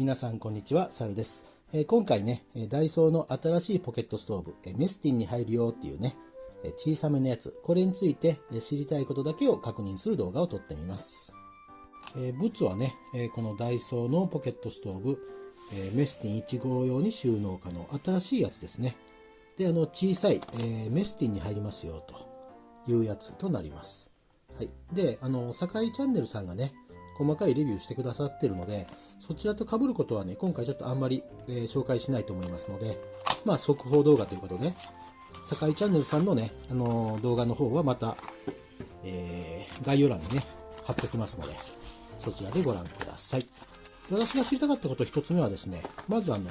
皆さんこんにちは、サルです。え、今回ね、ダイソーの新しいポケットストーブ、メスティンに入るよっていうね、小さめのやつ、これについて知りたいことだけを確認する動画を撮ってみます。えー、ブツはね、このダイソーのポケットストーブ、メスティン1号用に収納可能、新しいやつですね。で、あの、小さい、えメスティンに入りますよというやつとなります。はい。で、あの、坂井チャンネルさんがね、細かいレビューしてくださってるので、そちらと被ることはね、今回ちょっとあんまり、えー、紹介しないと思いますので、まあ、速報動画ということで、坂井チャンネルさんのね、あのー、動画の方はまた、えー、概要欄にね、貼っておきますので、そちらでご覧ください。私が知りたかったこと一つ目はですね、まずあの、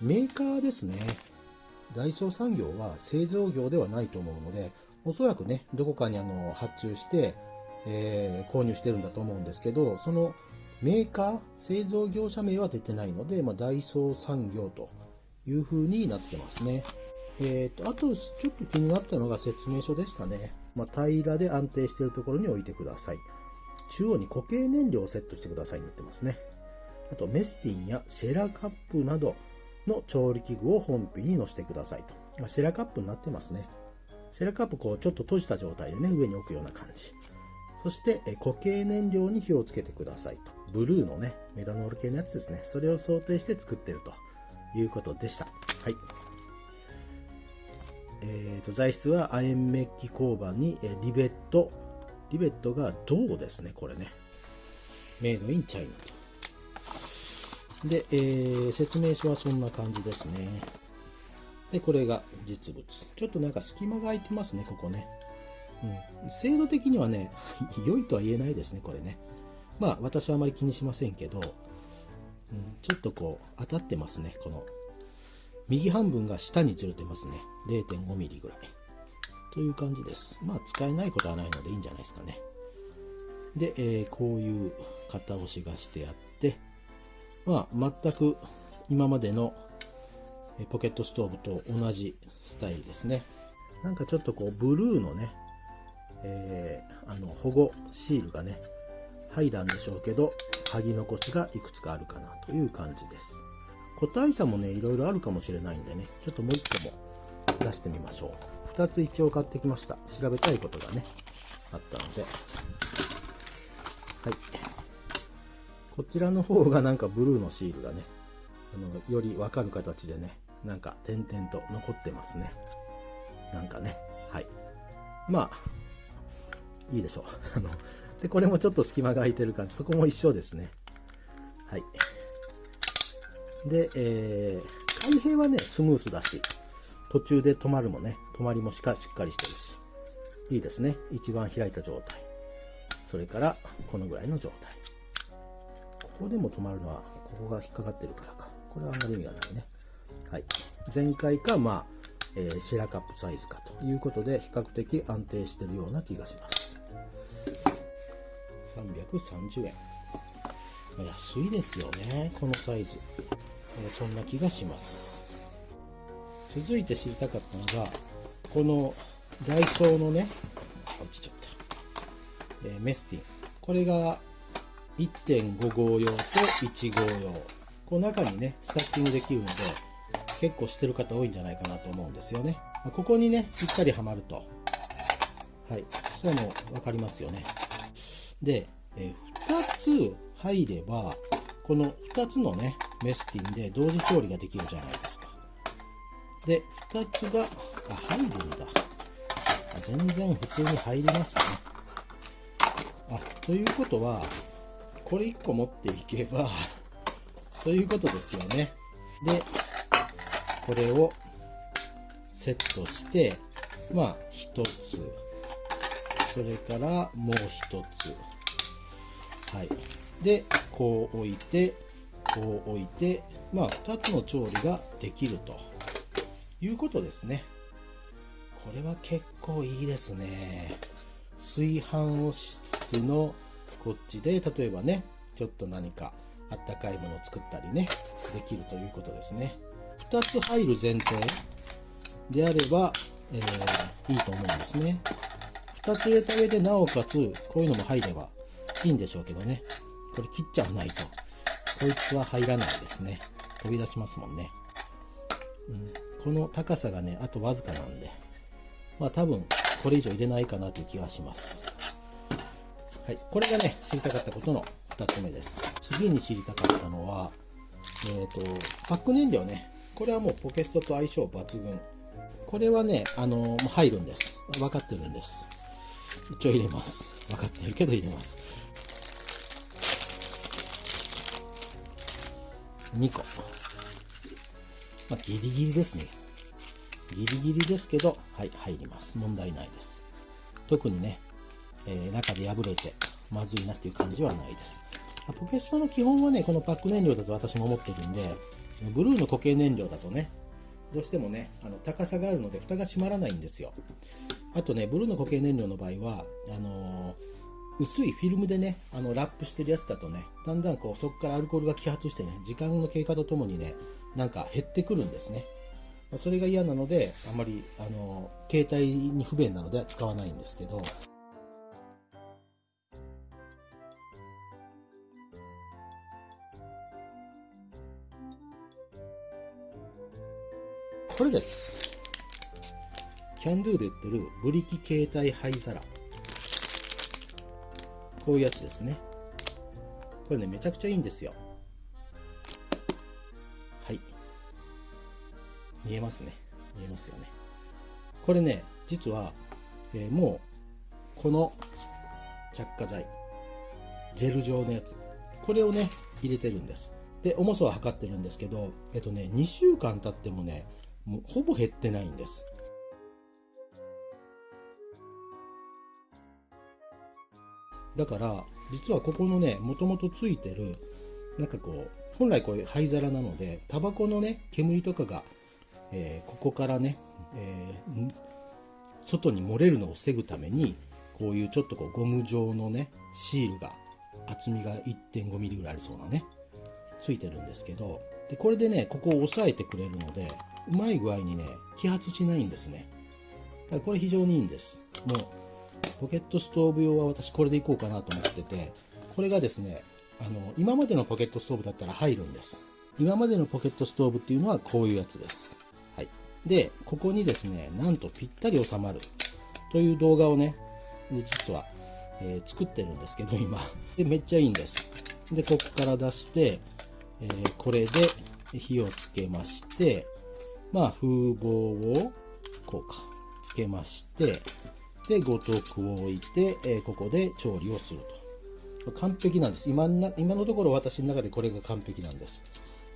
メーカーですね。ダイソー産業は製造業ではないと思うので、おそらくね、どこかにあの発注して、えー、購入してるんだと思うんですけど、そのメーカー、製造業者名は出てないので、まあ、ダイソー産業という風になってますね。えーと、あと、ちょっと気になったのが説明書でしたね。まあ、平らで安定しているところに置いてください。中央に固形燃料をセットしてくださいになってますね。あと、メスティンやシェラカップなどの調理器具を本品に載せてくださいと。シェラカップになってますね。シェラカップこうちょっと閉じた状態でね、上に置くような感じ。そして固形燃料に火をつけてくださいと。ブルーのね、メタノール系のやつですね。それを想定して作ってるということでした。はい。えーと、材質は亜鉛メッキ鋼板にリベット。リベットが銅ですね、これね。メイドインチャイナと。で、えー、説明書はそんな感じですね。で、これが実物。ちょっとなんか隙間が空いてますね、ここね。うん、精度的にはね、良いとは言えないですね、これね。まあ、私はあまり気にしませんけど、うん、ちょっとこう、当たってますね、この。右半分が下にずれてますね。0.5ミリぐらい。という感じです。まあ、使えないことはないのでいいんじゃないですかね。で、えー、こういう型押しがしてあって、まあ、全く今までのポケットストーブと同じスタイルですね。なんかちょっとこう、ブルーのね、えー、あの保護シールがね剥いだんでしょうけど剥ぎ残しがいくつかあるかなという感じです。個体差もねいろいろあるかもしれないんでねちょっともう一個も出してみましょう。2つ一応買ってきました。調べたいことがねあったので。はい。こちらの方がなんかブルーのシールがねあのよりわかる形でねなんか点々と残ってますね。なんかね。はい。まあいいでしょう。あので、これもちょっと隙間が空いてる感じ。そこも一緒ですね。はい。で、えー、開閉はね、スムースだし、途中で止まるもね、止まりもしかしっかりしてるし、いいですね。一番開いた状態。それから、このぐらいの状態。ここでも止まるのは、ここが引っかかってるからか。これはあんまり意味がないね。はい。前回か、まあ、えー、シェラカップサイズかということで、比較的安定してるような気がします。330円。安いですよねこのサイズ、えー、そんな気がします。続いて知りたかったのがこのダイソーのね落ちちゃった、えー、メスティン。これが1.5号用と1号用。この中にねスタッキングできるので結構してる方多いんじゃないかなと思うんですよね。ここにねぴったりはまると。はいそういうの分かりますよね。で、え2つ入れば、この2つのね、メスティンで同時調理ができるじゃないですか。で、2つが、あ、入るんだ。全然普通に入りますね。あ、ということは、これ1個持っていけばということですよね。で、これをセットして、まあ、1つ、それからもう1つ、はい。で、こう置いて、こう置いて、まあ、2つの調理ができるということですね。これは結構いいですね。炊飯をしつつのこっちで、例えばね、ちょっと何かあったかいものを作ったりね、できるということですね。2つ入る前提であれば、えー、いいと思うんですね。2つ入れた上で、なおかつ、こういうのも入れば、いいんでしょうけどね。これ切っちゃわないと。こいつは入らないですね。飛び出しますもんね。うん、この高さがね、あとわずかなんで、まあ多分これ以上入れないかなという気がします。はい、これがね、知りたかったことの2つ目です。次に知りたかったのは、えっ、ー、と、パック燃料ね。これはもうポケストと相性抜群。これはね、あのもう入るんです。分かってるんです。一応入れます。分かってるけど入れます。2個。まあ、ギリギリですね。ギリギリですけど、はい、入ります。問題ないです。特にね、えー、中で破れてまずいなっていう感じはないです。ポケストの基本はね、このパック燃料だと私も思ってるんで、ブルーの固形燃料だとね、どうしてもね、あの高さがあるので蓋が閉まらないんですよ。あとね、ブルーの固形燃料の場合は、あのー、薄いフィルムでね、あのラップしてるやつだとね、だんだんこうそこからアルコールが揮発してね、時間の経過とともにね、なんか減ってくるんですね。それが嫌なので、あまり、あのー、携帯に不便なので使わないんですけど、これです。キャンドゥで売ってるブリキ携帯灰皿。こういうやつですね。これね、めちゃくちゃいいんですよ。はい。見えますね。見えますよね。これね、実は、えー、もう、この着火剤、ジェル状のやつ、これをね、入れてるんです。で、重さは測ってるんですけど、えっとね、2週間経ってもね、もうほぼ減ってないんです。だから実はここのねもともとついてるなんかこう本来これ灰皿なのでタバコのね煙とかが、えー、ここからね、えー、外に漏れるのを防ぐためにこういうちょっとこうゴム状のねシールが厚みが 1.5mm ぐらいありそうなねついてるんですけどでこれでねここを押さえてくれるのでうまい具合にね、揮発しないんですね。だからこれ非常にいいんです。もう、ポケットストーブ用は私これでいこうかなと思ってて、これがですね、あの、今までのポケットストーブだったら入るんです。今までのポケットストーブっていうのはこういうやつです。はい。で、ここにですね、なんとぴったり収まるという動画をね、実は、えー、作ってるんですけど、今。で、めっちゃいいんです。で、ここから出して、えー、これで火をつけまして、まあ、風防をこうか、つけまして、で、五徳を置いて、えー、ここで調理をすると。完璧なんです。今な今のところ私の中でこれが完璧なんです。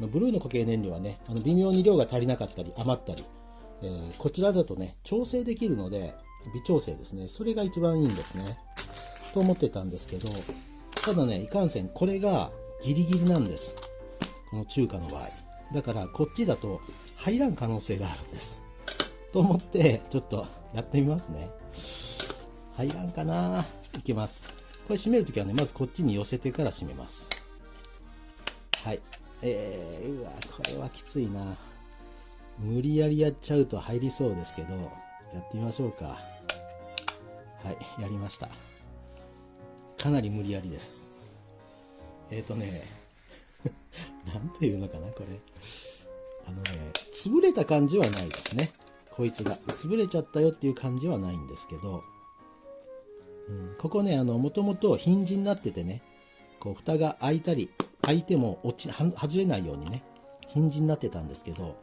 ブルーの固形燃料はね、あの微妙に量が足りなかったり余ったり、えー、こちらだとね、調整できるので、微調整ですね。それが一番いいんですね。と思ってたんですけど、ただね、いかんせんこれがギリギリなんです。この中華の場合。だからこっちだと入らん可能性があるんです。と思って、ちょっとやってみますね。入らんかないきます。これ閉めるときはね、まずこっちに寄せてから閉めます。はい。えー、うわ、これはきついな。無理やりやっちゃうと入りそうですけど、やってみましょうか。はい、やりました。かなり無理やりです。えっ、ー、とね、なんていうのかな、これ。あのね、潰れた感じはないですね。こいつが。潰れちゃったよっていう感じはないんですけど、うん、ここね、もともとヒンジになっててね、こう、蓋が開いたり、開いても落ち、外れないようにね、ヒンジになってたんですけど、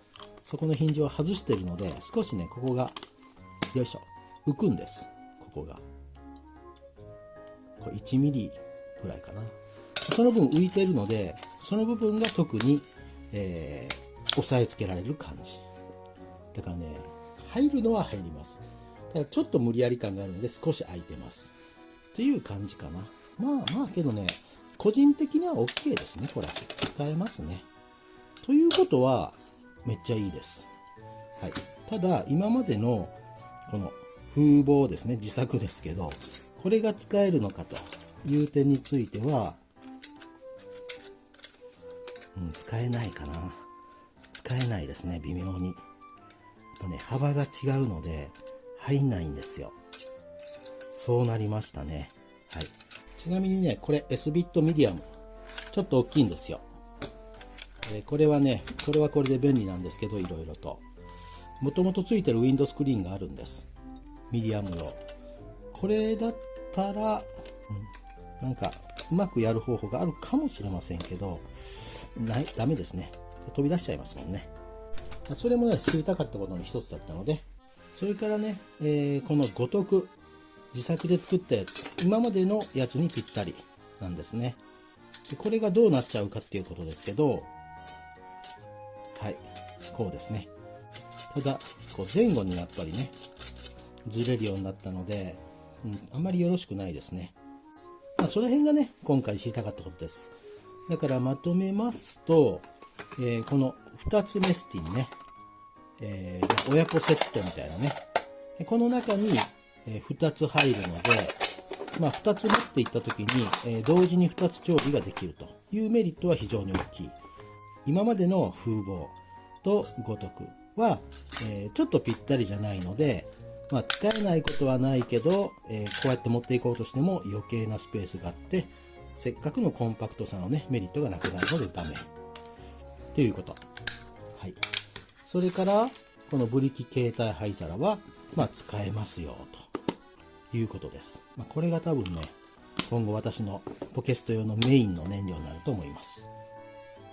そこのヒンジを外してるので、少しね、ここが、よいしょ、浮くんです。ここが。これ1ミリぐらいかな。その分浮いてるので、その部分が特に、えー、押さえつけられる感じ。だからね、入るのは入ります。ただちょっと無理やり感があるので少し空いてます。っていう感じかな。まあまあけどね、個人的には OK ですね、これ。使えますね。ということは、めっちゃいいです。はい。ただ、今までのこの風防ですね、自作ですけど、これが使えるのかという点については、うん、使えないかな。使えないですね、微妙に。とね、幅が違うので、入んないんですよ。そうなりましたね。はい。ちなみにね、これ S ビットミディアム。ちょっと大きいんですよ。えこれはねこれはこれで便利なんですけどいろいろともともとついてるウィンドスクリーンがあるんですミディアムのこれだったら、うん、なんかうまくやる方法があるかもしれませんけどないダメですね飛び出しちゃいますもんねそれもね知りたかったことの一つだったのでそれからね、えー、この五徳自作で作ったやつ今までのやつにぴったりなんですね。これがどうなっちゃうかっていうことですけどはいこうですね。ただこう前後にやっぱりねずれるようになったので、うん、あまりよろしくないですね、まあ、その辺がね今回知りたかったことです。だからまとめますと、えー、この2つメスティンね、えー、親子セットみたいなね。この中に2つ入るので、まあ、2つ持っていった時に、え同時に2つ調理ができると。いうメリットは非常に大きい。今までの風貌と五徳は、え、ちょっとぴったりじゃないので、まあ、使えないことはないけど、え、こうやって持っていこうとしても余計なスペースがあってせっかくのコンパクトさのねメリットがなくなるのでダメ。ということ、はい、それからこのブリキ携帯灰皿は、まあ、使えますよということです、まあ、これが多分ね今後私のポケスト用のメインの燃料になると思います。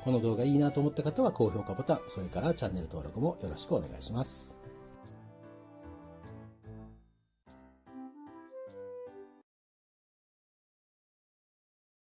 この動画いいなと思った方は高評価ボタン、それからチャンネル登録もよろしくお願いします。